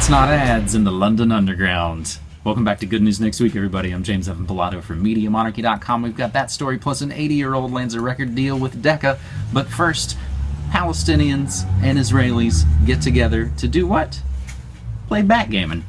Cats Not Ads in the London Underground. Welcome back to Good News Next Week, everybody. I'm James Evan Pilato from MediaMonarchy.com. We've got that story plus an 80 year old lands a record deal with Decca. But first, Palestinians and Israelis get together to do what? Play backgammon.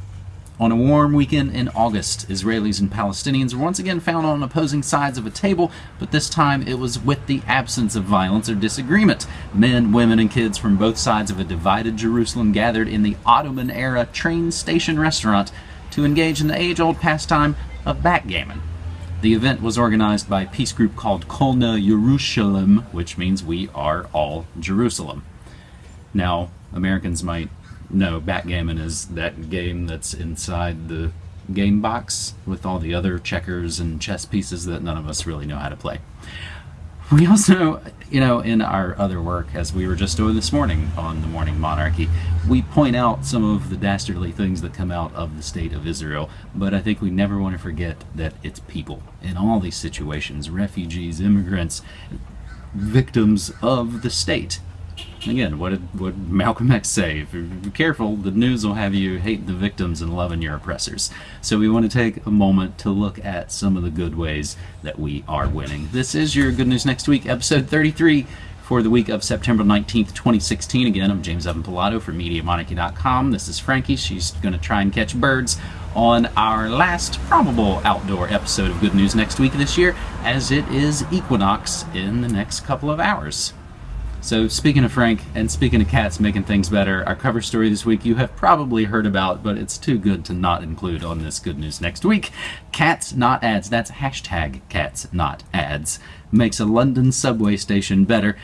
On a warm weekend in August, Israelis and Palestinians were once again found on opposing sides of a table, but this time it was with the absence of violence or disagreement. Men, women, and kids from both sides of a divided Jerusalem gathered in the Ottoman era train station restaurant to engage in the age old pastime of backgammon. The event was organized by a peace group called Kolna Yerushalayim, which means we are all Jerusalem. Now, Americans might know backgammon is that game that's inside the game box with all the other checkers and chess pieces that none of us really know how to play. We also, you know, in our other work, as we were just doing this morning on the Morning Monarchy, we point out some of the dastardly things that come out of the state of Israel, but I think we never want to forget that it's people in all these situations refugees, immigrants, victims of the state. Again, what did what Malcolm X say? If you're careful, the news will have you hate the victims and loving your oppressors. So we want to take a moment to look at some of the good ways that we are winning. This is your Good News Next Week, episode 33 for the week of September 19th, 2016. Again, I'm James Evan Pilato from MediaMonarchy.com. This is Frankie. She's going to try and catch birds on our last probable outdoor episode of Good News Next Week this year, as it is equinox in the next couple of hours. So, speaking of Frank and speaking of cats making things better, our cover story this week you have probably heard about, but it's too good to not include on this good news next week. Cats Not Ads, that's hashtag Cats Not Ads, makes a London subway station better.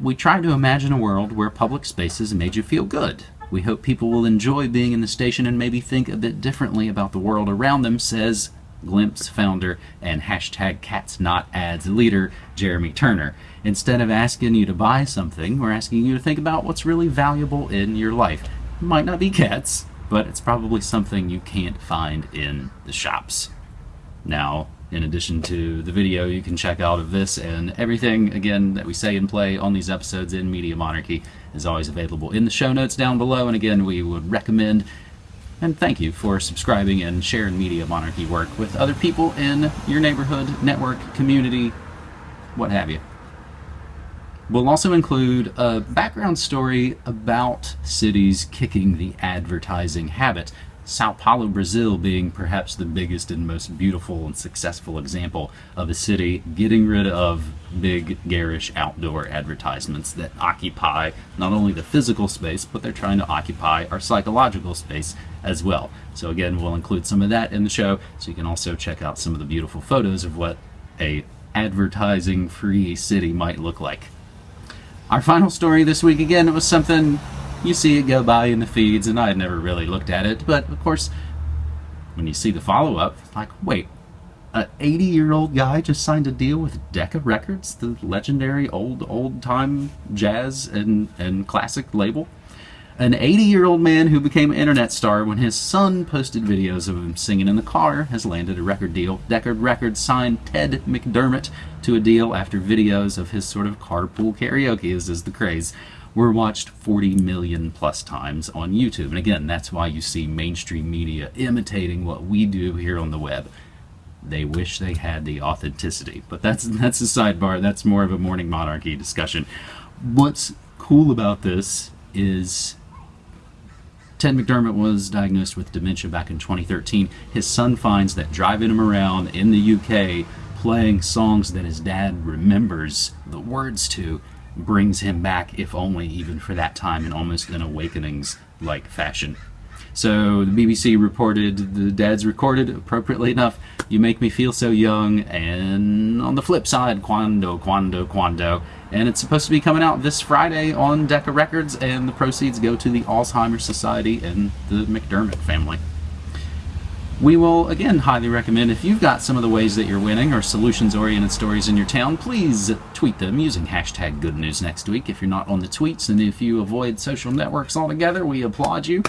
We try to imagine a world where public spaces made you feel good. We hope people will enjoy being in the station and maybe think a bit differently about the world around them, says Glimpse founder and hashtag Cats Not Ads leader Jeremy Turner. Instead of asking you to buy something, we're asking you to think about what's really valuable in your life. It might not be cats, but it's probably something you can't find in the shops. Now, in addition to the video you can check out of this and everything again that we say and play on these episodes in Media Monarchy is always available in the show notes down below and again we would recommend and thank you for subscribing and sharing Media Monarchy work with other people in your neighborhood, network, community, what have you. We'll also include a background story about cities kicking the advertising habit. Sao Paulo, Brazil being perhaps the biggest and most beautiful and successful example of a city getting rid of big, garish outdoor advertisements that occupy not only the physical space, but they're trying to occupy our psychological space as well. So again, we'll include some of that in the show, so you can also check out some of the beautiful photos of what a advertising-free city might look like. Our final story this week, again, it was something you see it go by in the feeds, and I had never really looked at it. But of course, when you see the follow up, like, wait, an 80 year old guy just signed a deal with Decca Records, the legendary old, old time jazz and, and classic label. An 80 year old man who became an internet star when his son posted videos of him singing in the car has landed a record deal. Decca Records signed Ted McDermott to a deal after videos of his sort of carpool karaoke, as is the craze, were watched 40 million plus times on YouTube. And again, that's why you see mainstream media imitating what we do here on the web. They wish they had the authenticity, but that's that's a sidebar. That's more of a morning monarchy discussion. What's cool about this is Ted McDermott was diagnosed with dementia back in 2013. His son finds that driving him around in the UK playing songs that his dad remembers the words to brings him back, if only even for that time, in almost an awakenings like fashion. So the BBC reported the dad's recorded appropriately enough. You make me feel so young, and on the flip side, quando, quando, quando. And it's supposed to be coming out this Friday on Decca Records, and the proceeds go to the Alzheimer's Society and the McDermott family we will again highly recommend if you've got some of the ways that you're winning or solutions oriented stories in your town please tweet them using hashtag good news next week if you're not on the tweets and if you avoid social networks altogether we applaud you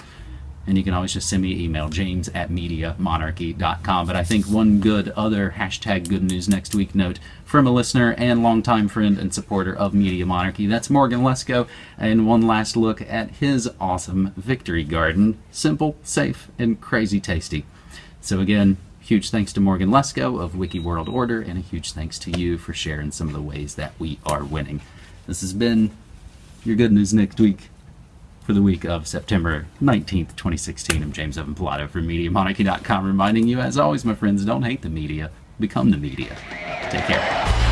And you can always just send me an email, james at mediamonarchy.com. But I think one good other hashtag good news next week note from a listener and longtime friend and supporter of Media Monarchy. That's Morgan Lesko. And one last look at his awesome victory garden. Simple, safe, and crazy tasty. So again, huge thanks to Morgan Lesko of Wiki World Order, and a huge thanks to you for sharing some of the ways that we are winning. This has been your good news next week for the week of September 19th, 2016. I'm James Evan Pilato from MediaMonarchy.com reminding you, as always, my friends, don't hate the media, become the media. Take care.